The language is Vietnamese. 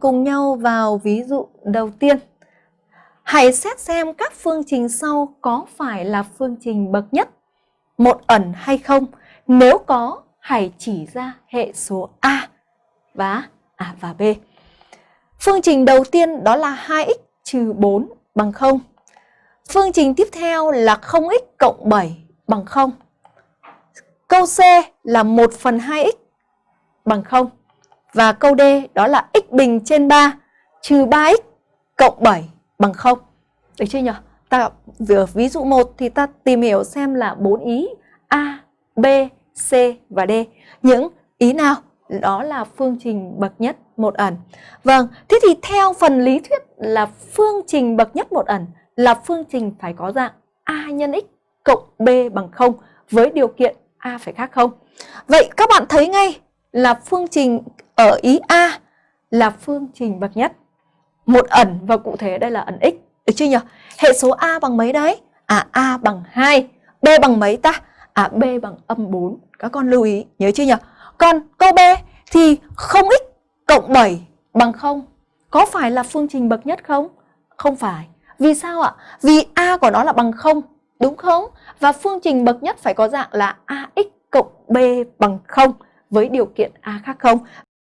cùng nhau vào ví dụ đầu tiên. Hãy xét xem các phương trình sau có phải là phương trình bậc nhất, một ẩn hay không. Nếu có, hãy chỉ ra hệ số A và A và B. Phương trình đầu tiên đó là 2x trừ 4 bằng 0. Phương trình tiếp theo là 0x cộng 7 bằng 0. Câu C là 1 phần 2x bằng 0. Và câu D đó là x bình trên 3 trừ 3x cộng 7 bằng 0. Được chưa nhỉ? Ta vừa ví dụ 1 thì ta tìm hiểu xem là bốn ý A, B, C và D. Những ý nào? Đó là phương trình bậc nhất một ẩn. Vâng, thế thì theo phần lý thuyết là phương trình bậc nhất một ẩn là phương trình phải có dạng A nhân x cộng B bằng 0 với điều kiện A phải khác không. Vậy các bạn thấy ngay là phương trình ở ý A là phương trình bậc nhất. Một ẩn và cụ thể đây là ẩn x. Được chưa nhỉ? Hệ số A bằng mấy đấy? À A bằng 2. B bằng mấy ta? À B bằng âm 4. Các con lưu ý, nhớ chưa nhỉ? Còn câu B thì 0x cộng 7 bằng 0. Có phải là phương trình bậc nhất không? Không phải. Vì sao ạ? Vì A của nó là bằng 0, đúng không? Và phương trình bậc nhất phải có dạng là AX cộng B bằng 0 với điều kiện A khác không